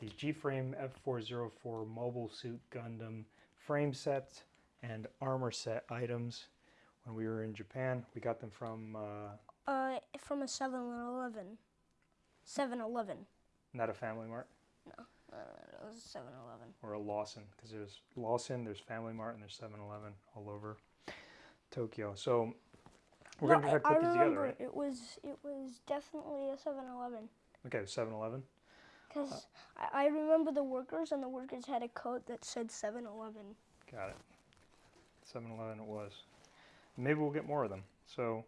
these G-Frame F404 Mobile Suit Gundam frame sets and armor set items. When we were in Japan, we got them from uh, Uh, from a 7-Eleven. 7-Eleven. not a Family Mart Uh, it was 7-Eleven. or a Lawson because there's Lawson, there's Family Mart, and there's 7-Eleven all over Tokyo. So we're No, gonna try to I, I put these remember together, right? it was it was definitely a 7-Eleven. Okay, 7-Eleven. Because I, I remember the workers, and the workers had a coat that said 7-Eleven. Got it. 7-Eleven it was. Maybe we'll get more of them. So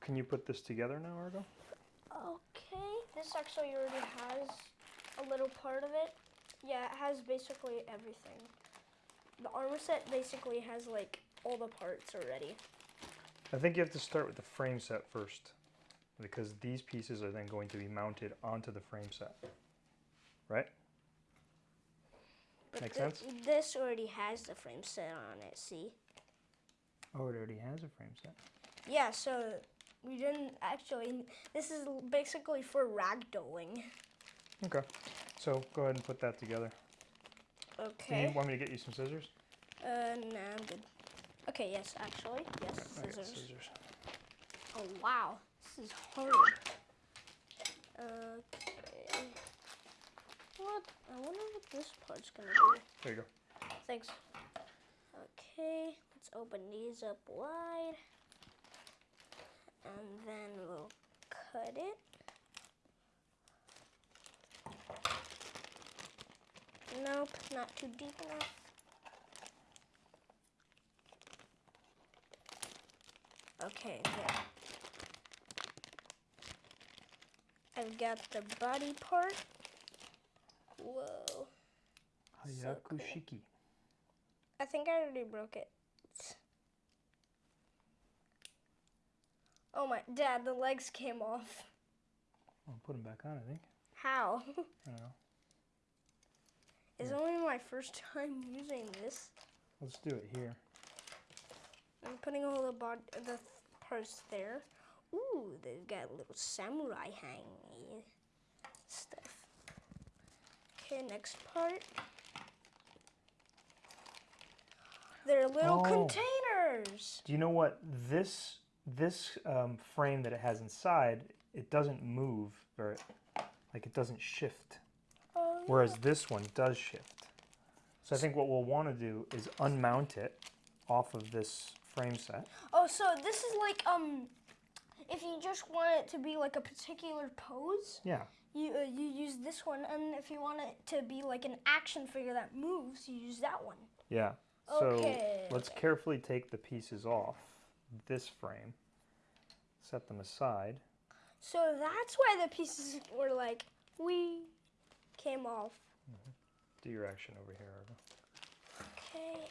can you put this together now, Argo? Okay, this actually already has a little part of it. Yeah, it has basically everything. The armor set basically has like all the parts already. I think you have to start with the frame set first because these pieces are then going to be mounted onto the frame set. Right? But Make thi- sense? This already has the frame set on it, see? Oh, it already has a frame set. Yeah, so we didn't actually. This is basically for ragdolling. Okay. So go ahead and put that together. Okay. Do you want me to get you some scissors? Uh, nah, I'm good. Okay, yes, actually. Yes, I got scissors. scissors. Oh, wow. This is hard. Okay. What? I wonder what this part's gonna be. There you go. Thanks. Okay, let's open these up wide. And then we'll cut it. Nope, not too deep enough. Okay. I've got the body part. Whoa. So cool. Hyakushiki. I think I already broke it. Oh my, Dad, the legs came off. I'll put them back on, I think. How? I don't know. it's only my first time using this. Let's do it here. I'm putting all the the th- parts there. Ooh, they've got a little samurai hanging stuff. Okay, next part. They're little Oh. containers. Do you know what this this um, frame that it has inside? It doesn't move very, like it doesn't shift. Oh, Whereas this one does shift. So I think what we'll want to do is unmount it off of this frame set. Oh, so this is like um, if you just want it to be like a particular pose, Yeah. you uh, you use this one, and if you want it to be like an action figure that moves, you use that one. Yeah. So Okay, let's carefully take the pieces off this frame, set them aside. So that's why the pieces were like we came off. Do your action over here, Argo. Okay.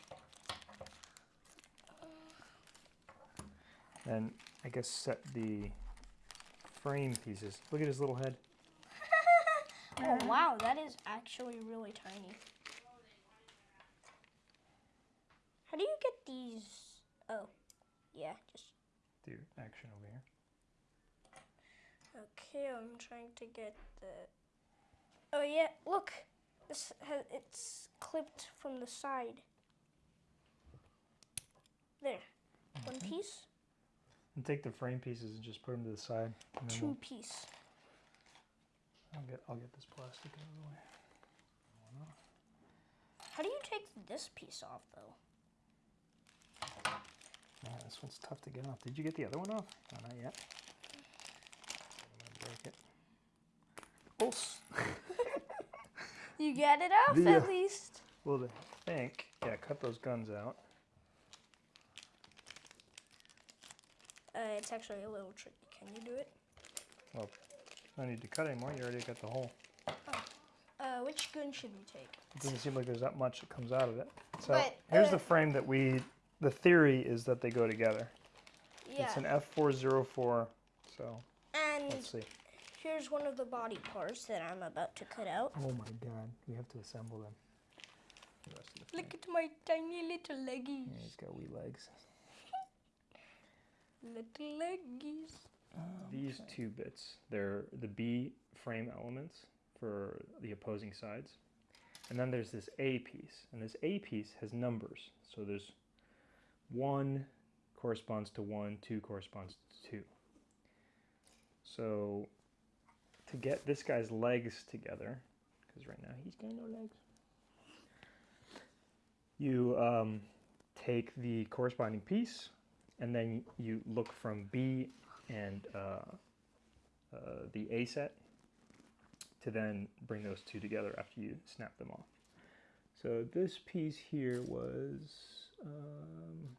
And I guess set the frame pieces. Look at his little head. Oh wow, that is actually really tiny. How do you get these? Oh, yeah, just Do action over here. Okay, I'm trying to get the. Oh yeah, look, this has it's clipped from the side. There, one mm-hmm. piece, And take the frame pieces and just put them to the side. 2 we'll- piece. I'll get I'll get this plastic out of the way. How do you take this piece off though? This one's tough to get off. Did you get the other one off? No, not yet. Break it. Oh, You get it off The, at uh, least. well, I think. Yeah, cut those guns out. It's actually a little tricky. Can you do it? Well, no need to cut anymore. You already got the hole. Uh, which gun should we take? It doesn't seem like there's that much that comes out of it. So But, here's uh, the frame that we. The theory is that they go together. Yeah, It's an F404. So and let's see. here's one of the body parts that I'm about to cut out. Oh my God, we have to assemble them. The the Look at my tiny little leggies. Yeah, he's got wee legs. Little leggies. These two bits, they're the B frame elements for for the opposing sides. And then there's this A piece, and this A piece has numbers. So there's one corresponds to one, two corresponds to two. So to get this guy's legs together, because right now he's got no legs, you um, take the corresponding piece, and then you look from B and uh, uh, the A set to then bring those two together after you snap them off. So this piece here was, um,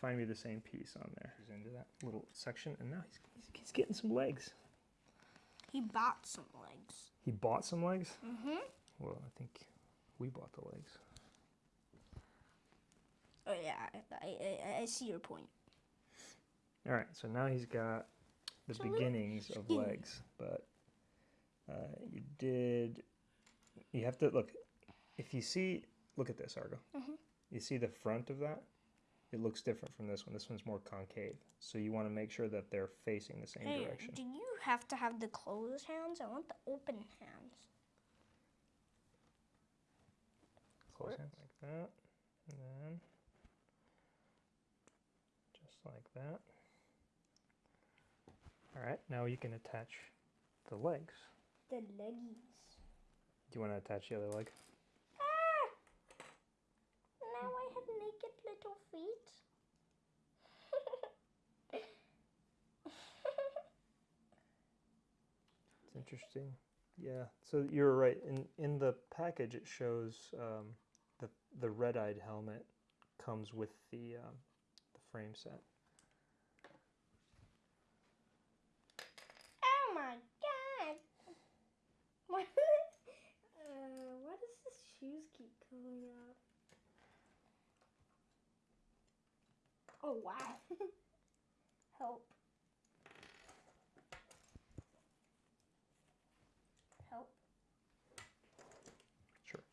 find me the same piece on there. He's into that little section, and now he's, he's, he's getting some legs. He bought some legs. He bought some legs? Mm-hmm. Well, I think we bought the legs. Oh yeah, I, I, I see your point. All right, so now he's got the beginnings of legs, but uh, you did. You have to look. If you see, look at this, Argo. Mhm. You see the front of that? It looks different from this one. This one's more concave, so you want to make sure that they're facing the same Hey, direction. do you have to have the closed hands? I want the open hands. Close hands like that, and then just like that. All right, now you can attach the legs. The leggies. Do you want to attach the other leg? Ah! Now I have naked little feet. It's interesting. Yeah. So you're right. In in the package, it shows um, the the red-eyed helmet comes with the um, the frame set. oh my god! Why, uh, why does the shoes keep coming up? Oh wow! Help! Help! Sure.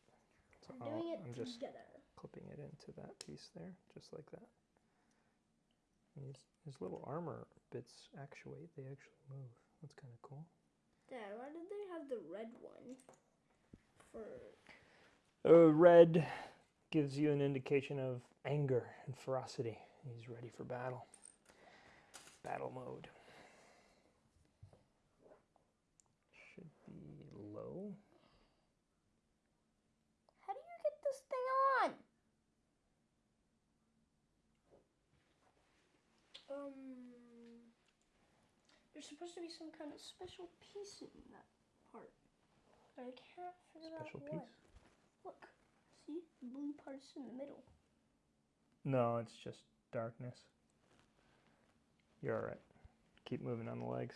So I'm doing it I'm just together. clipping it into that piece there, just like that. These his little armor bits actuate. They actually move. That's kind of cool. Dad, why did they have the red one? For Uh, red gives you an indication of anger and ferocity. He's ready for battle. Battle mode. Should be low. how do you get this thing on? Um, there's supposed to be some kind of special piece in that part, but I can't figure Special out piece. what. Look, see, the blue part's in the middle. No, it's just darkness. You're alright. Keep moving on the legs.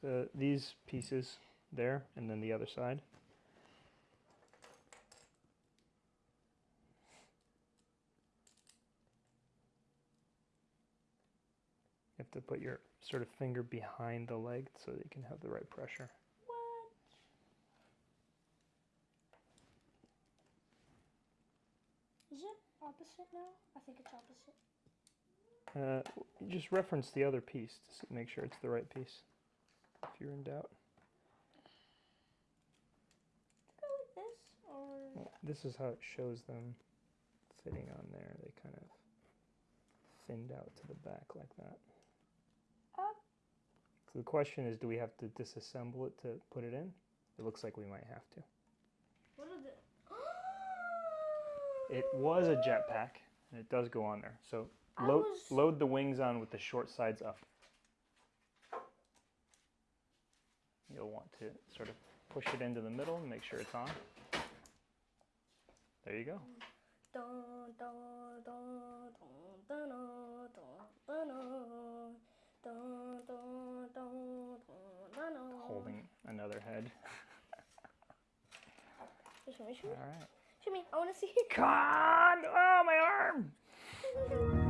So these pieces there, and then the other side. To put your sort of finger behind the leg so that you can have the right pressure. What? Is it opposite now? I think it's opposite. Uh, just reference the other piece to make sure it's the right piece. If you're in doubt. Go like this, or this is how it shows them fitting on there. They kind of thinned out to the back like that. Up. So the question is, do we have to disassemble it to put it in? It looks like we might have to. What are the? It was a jetpack, and it does go on there. So load, was- load the wings on with the short sides up. You'll want to sort of push it into the middle and make sure it's on. There you go. Dun, dun, dun, Holding another head. show me, show me. All right. Show me. I want to see. God! Oh, my arm!